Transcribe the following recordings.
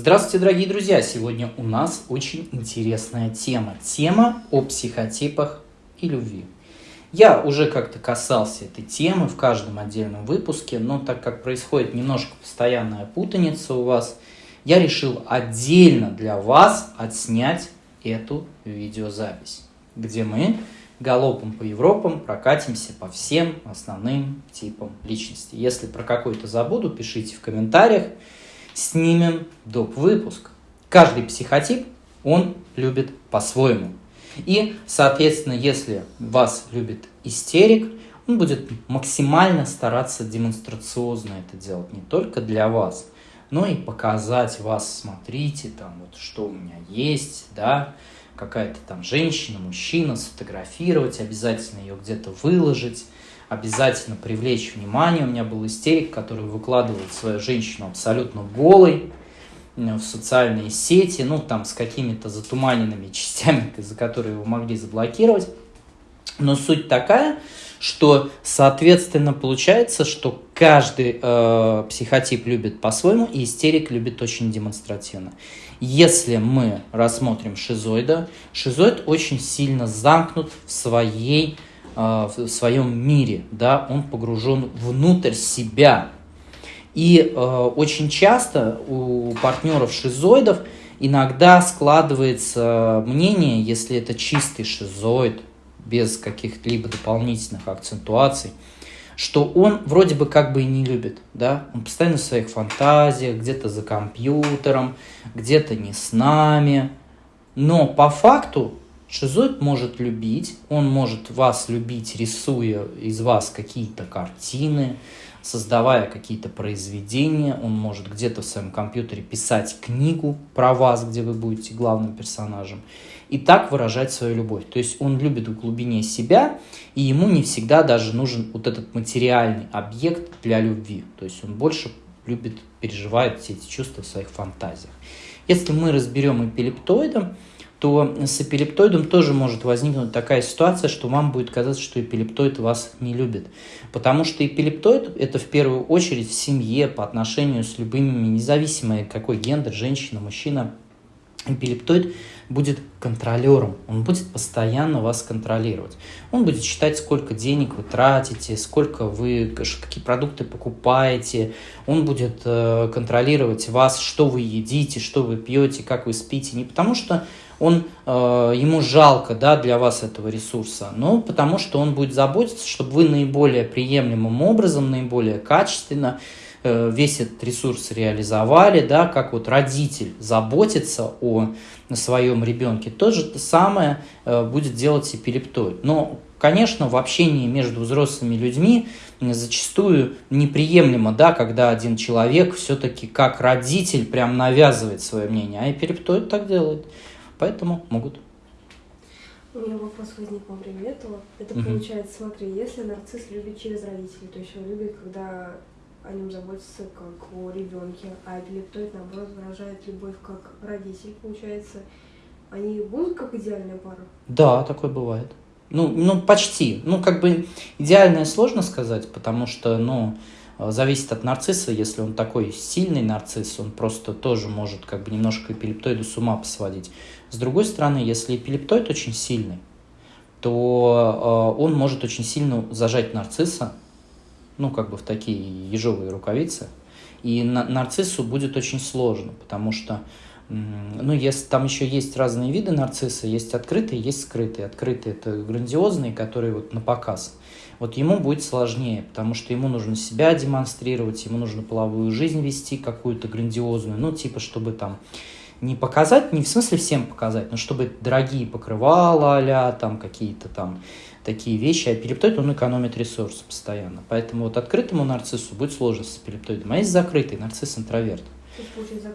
Здравствуйте, дорогие друзья! Сегодня у нас очень интересная тема. Тема о психотипах и любви. Я уже как-то касался этой темы в каждом отдельном выпуске, но так как происходит немножко постоянная путаница у вас, я решил отдельно для вас отснять эту видеозапись, где мы галопом по Европам прокатимся по всем основным типам личности. Если про какой-то забуду, пишите в комментариях снимем доп. выпуск. Каждый психотип, он любит по-своему. И, соответственно, если вас любит истерик, он будет максимально стараться демонстрационно это делать не только для вас, но и показать вас, смотрите, там вот что у меня есть, да, какая-то там женщина, мужчина, сфотографировать, обязательно ее где-то выложить, обязательно привлечь внимание. У меня был истерик, который выкладывает свою женщину абсолютно голой э, в социальные сети, ну, там, с какими-то затуманенными частями, за которые его могли заблокировать. Но суть такая, что, соответственно, получается, что каждый э, психотип любит по-своему, и истерик любит очень демонстративно. Если мы рассмотрим шизоида, шизоид очень сильно замкнут в своей в своем мире, да, он погружен внутрь себя. И э, очень часто у партнеров шизоидов иногда складывается мнение, если это чистый шизоид, без каких-либо дополнительных акцентуаций, что он вроде бы как бы и не любит, да, он постоянно в своих фантазиях, где-то за компьютером, где-то не с нами, но по факту Шизоид может любить, он может вас любить, рисуя из вас какие-то картины, создавая какие-то произведения, он может где-то в своем компьютере писать книгу про вас, где вы будете главным персонажем, и так выражать свою любовь. То есть он любит в глубине себя, и ему не всегда даже нужен вот этот материальный объект для любви. То есть он больше любит, переживает все эти чувства в своих фантазиях. Если мы разберем эпилептоидом, то с эпилептоидом тоже может возникнуть такая ситуация, что вам будет казаться, что эпилептоид вас не любит. Потому что эпилептоид – это в первую очередь в семье по отношению с любыми, независимо какой гендер, женщина, мужчина. Эпилептоид будет контролером, он будет постоянно вас контролировать. Он будет считать, сколько денег вы тратите, сколько вы, какие продукты покупаете. Он будет э, контролировать вас, что вы едите, что вы пьете, как вы спите. Не потому что он, э, ему жалко да, для вас этого ресурса, но потому что он будет заботиться, чтобы вы наиболее приемлемым образом, наиболее качественно э, весь этот ресурс реализовали, да, как вот родитель заботится о своем ребенке, то же самое э, будет делать эпилептоид. Но, конечно, в общении между взрослыми людьми зачастую неприемлемо, да, когда один человек все-таки как родитель прям навязывает свое мнение, а эпилептоид так делает. Поэтому могут. У меня вопрос возник во время этого. Это угу. получается, смотри, если нарцисс любит через родителей, то есть он любит, когда о нем заботится как о ребенке, а эпилептоид, наоборот, выражает любовь как родитель, получается, они будут как идеальная пара? Да, такое бывает. Ну, ну, почти. Ну, как бы идеальное сложно сказать, потому что, ну, Э, зависит от нарцисса, если он такой сильный нарцисс, он просто тоже может как бы немножко эпилептоиду с ума посводить. С другой стороны, если эпилептоид очень сильный, то э, он может очень сильно зажать нарцисса, ну, как бы в такие ежовые рукавицы, и на, нарциссу будет очень сложно, потому что ну, если там еще есть разные виды нарцисса, есть открытые, есть скрытые. Открытые это грандиозные, которые вот на показ вот ему будет сложнее, потому что ему нужно себя демонстрировать, ему нужно половую жизнь вести какую-то грандиозную, ну, типа, чтобы там не показать, не в смысле всем показать, но чтобы дорогие покрывала а там какие-то там такие вещи, а эпилептоид, он экономит ресурсы постоянно. Поэтому вот открытому нарциссу будет сложно с эпилептоидом, а есть закрытый нарцисс-интроверт. Есть, получается,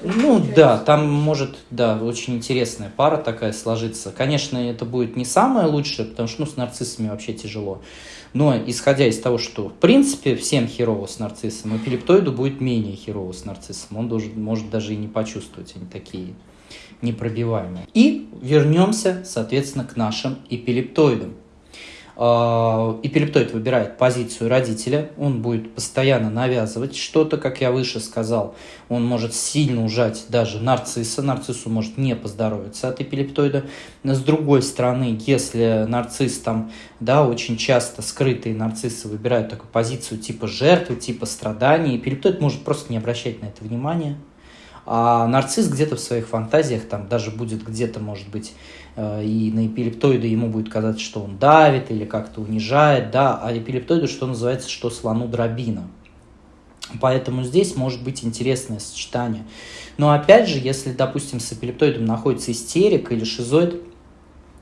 и? Ну получается... да, там может, да, очень интересная пара такая сложиться. Конечно, это будет не самое лучшее, потому что ну, с нарциссами вообще тяжело. Но исходя из того, что в принципе всем херово с нарциссом, эпилептоиду будет менее херово с нарциссом. Он должен, может даже и не почувствовать, они такие непробиваемые. И вернемся, соответственно, к нашим эпилептоидам. Эпилептоид выбирает позицию родителя, он будет постоянно навязывать что-то, как я выше сказал, он может сильно ужать даже нарцисса, нарциссу может не поздоровиться от эпилептоида. С другой стороны, если нарцисс там, да, очень часто скрытые нарциссы выбирают такую позицию типа жертвы, типа страдания, эпилептоид может просто не обращать на это внимания, а нарцисс где-то в своих фантазиях там даже будет где-то, может быть, э, и на эпилептоида ему будет казаться, что он давит или как-то унижает, да, а эпилептоиду, что называется, что слону дробина. Поэтому здесь может быть интересное сочетание. Но опять же, если, допустим, с эпилептоидом находится истерик или шизоид,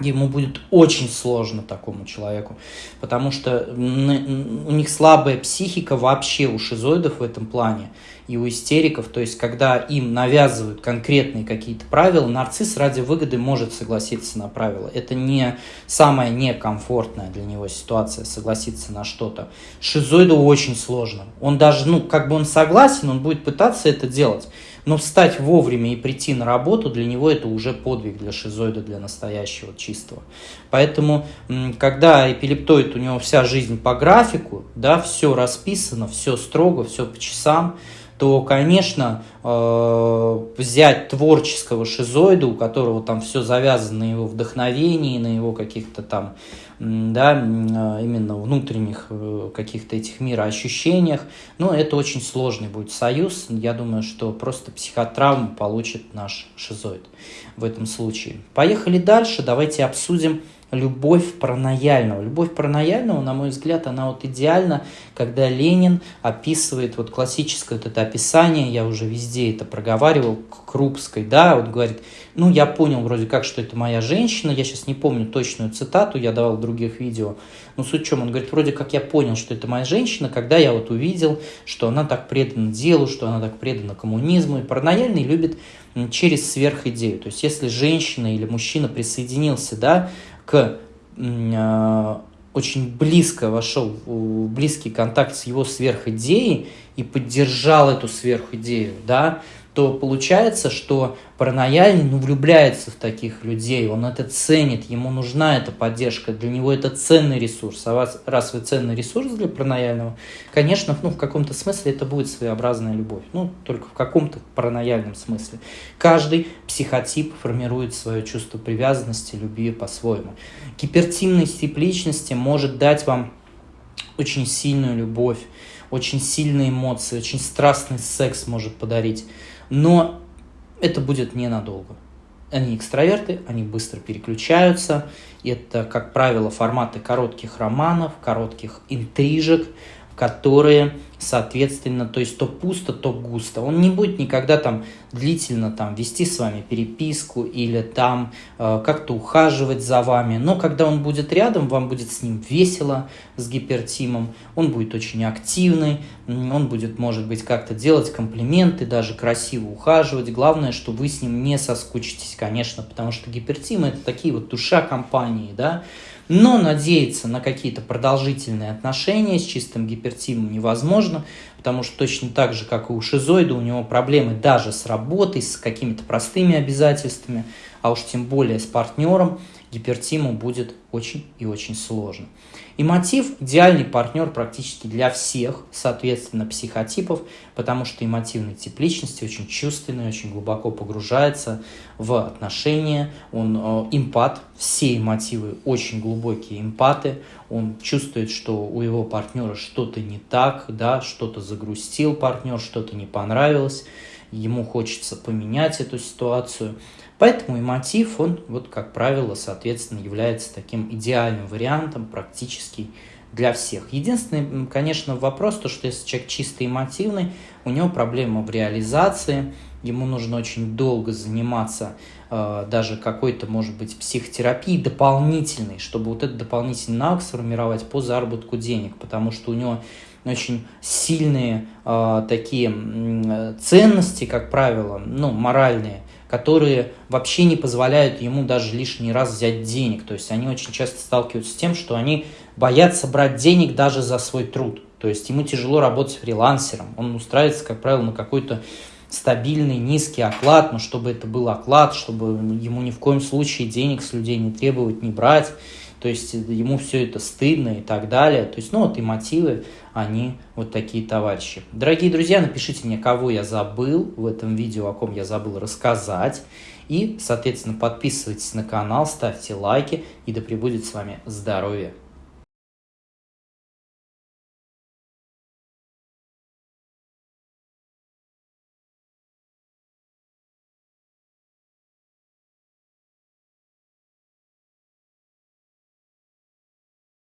ему будет очень сложно такому человеку, потому что у них слабая психика вообще у шизоидов в этом плане и у истериков, то есть когда им навязывают конкретные какие-то правила, нарцисс ради выгоды может согласиться на правила. Это не самая некомфортная для него ситуация, согласиться на что-то. Шизоиду очень сложно. Он даже, ну, как бы он согласен, он будет пытаться это делать. Но встать вовремя и прийти на работу, для него это уже подвиг для шизоида, для настоящего чистого. Поэтому, когда эпилептоид, у него вся жизнь по графику, да, все расписано, все строго, все по часам, то, конечно, э, взять творческого шизоида, у которого там все завязано на его вдохновении, на его каких-то там, да, э, именно внутренних э, каких-то этих мироощущениях, ну, это очень сложный будет союз. Я думаю, что просто психотравму получит наш шизоид в этом случае. Поехали дальше, давайте обсудим любовь паранояльного. Любовь паранояльного, на мой взгляд, она вот идеальна, когда Ленин описывает вот классическое вот это описание, я уже везде это проговаривал, Крупской, да, вот говорит, ну, я понял вроде как, что это моя женщина, я сейчас не помню точную цитату, я давал в других видео, но суть в чем, он говорит, вроде как я понял, что это моя женщина, когда я вот увидел, что она так предана делу, что она так предана коммунизму, и паранояльный любит через сверхидею, то есть если женщина или мужчина присоединился, да, к э, очень близко вошел в близкий контакт с его сверхидеей и поддержал эту сверхидею, да, то получается, что паранояльный ну, влюбляется в таких людей, он это ценит, ему нужна эта поддержка, для него это ценный ресурс. А вас, раз вы ценный ресурс для паранояльного, конечно, ну, в каком-то смысле это будет своеобразная любовь, ну, только в каком-то паранояльном смысле. Каждый психотип формирует свое чувство привязанности, любви по-своему. Гипертимность тип личности может дать вам очень сильную любовь, очень сильные эмоции, очень страстный секс может подарить но это будет ненадолго. Они экстраверты, они быстро переключаются. Это, как правило, форматы коротких романов, коротких интрижек, которые соответственно, то есть то пусто, то густо. Он не будет никогда там длительно там вести с вами переписку или там э, как-то ухаживать за вами, но когда он будет рядом, вам будет с ним весело, с гипертимом, он будет очень активный, он будет, может быть, как-то делать комплименты, даже красиво ухаживать. Главное, что вы с ним не соскучитесь, конечно, потому что гипертимы это такие вот душа компании, да, но надеяться на какие-то продолжительные отношения с чистым гипертимом невозможно, потому что точно так же, как и у шизоида, у него проблемы даже с работой, с какими-то простыми обязательствами, а уж тем более с партнером, гипертиму будет очень и очень сложно. И мотив – идеальный партнер практически для всех, соответственно, психотипов, потому что эмотивный тип личности очень чувственный, очень глубоко погружается в отношения, он э, эмпат, все эмотивы очень глубокие эмпаты, он чувствует, что у его партнера что-то не так, да, что-то загрустил партнер, что-то не понравилось, ему хочется поменять эту ситуацию – Поэтому и мотив, он, вот, как правило, соответственно, является таким идеальным вариантом практически для всех. Единственный, конечно, вопрос, то, что если человек чисто эмотивный, у него проблема в реализации, ему нужно очень долго заниматься э, даже какой-то, может быть, психотерапией дополнительной, чтобы вот этот дополнительный навык сформировать по заработку денег, потому что у него очень сильные э, такие э, ценности, как правило, ну, моральные, которые вообще не позволяют ему даже лишний раз взять денег. То есть они очень часто сталкиваются с тем, что они боятся брать денег даже за свой труд. То есть ему тяжело работать фрилансером. Он устраивается, как правило, на какой-то стабильный низкий оклад, но чтобы это был оклад, чтобы ему ни в коем случае денег с людей не требовать, не брать. То есть ему все это стыдно и так далее. То есть, ну вот и мотивы, они вот такие товарищи. Дорогие друзья, напишите мне, кого я забыл в этом видео, о ком я забыл рассказать. И, соответственно, подписывайтесь на канал, ставьте лайки, и да пребудет с вами здоровье